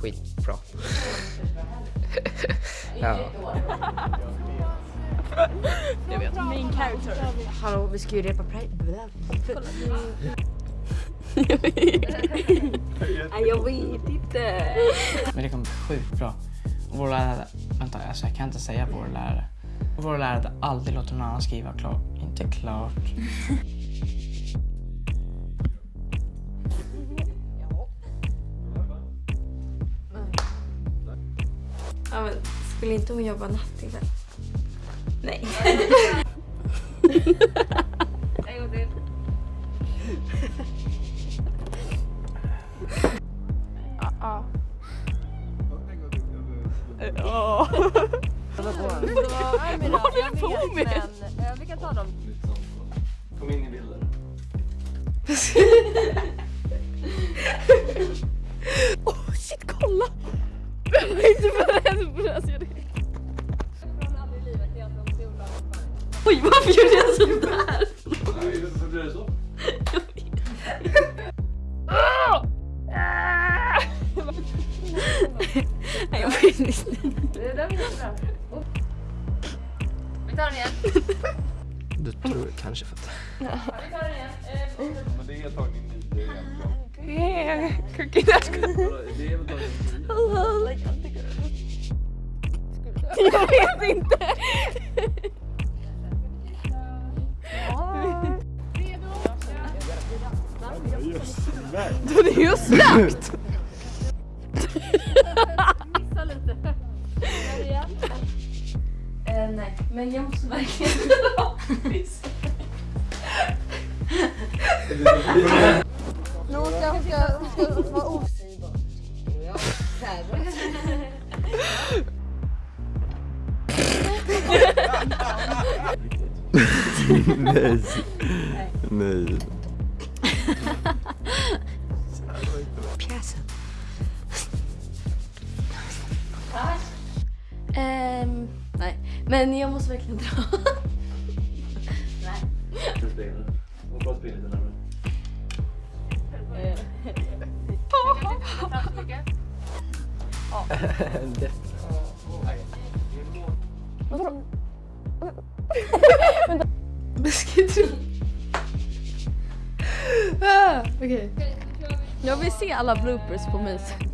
skitbra. ja. Jag vet. Main character. Hallå, vi ska ju repa. Nej, jag vet inte. Men det kommer bli sjukt bra. Vår lärare, vänta alltså jag kan inte säga vår lärare. Vår lärare hade aldrig låtit någon annan skriva klart. Inte klart. Ja, men skulle inte hon jobba natt ikväll? Nej. en gång till. Ja. Vad håller du på med? Vi kan ta dem. Kom in i bilden. Oj, varför gjorde jag sådär? Varför blir det så? Nej, jag vet inte. Det där var bra. Vi tar den igen. Du tror kanske för att... Vi tar den igen. Eh, Men det är antagligen nio egentligen. Cookie. Det är väl antagligen nio. Jag vet inte. Det är ju igen. Eh, nej, men jag måste verkligen. Nu ska hon ska, hon ska vara osägbar. Nej. Nej. Pjäsen. Ehm, nej, men jag måste verkligen dra. Du springer. Hoppas springa lite närmare. Beskriv Okej. Okay. Jag vill se alla bloopers på Mys.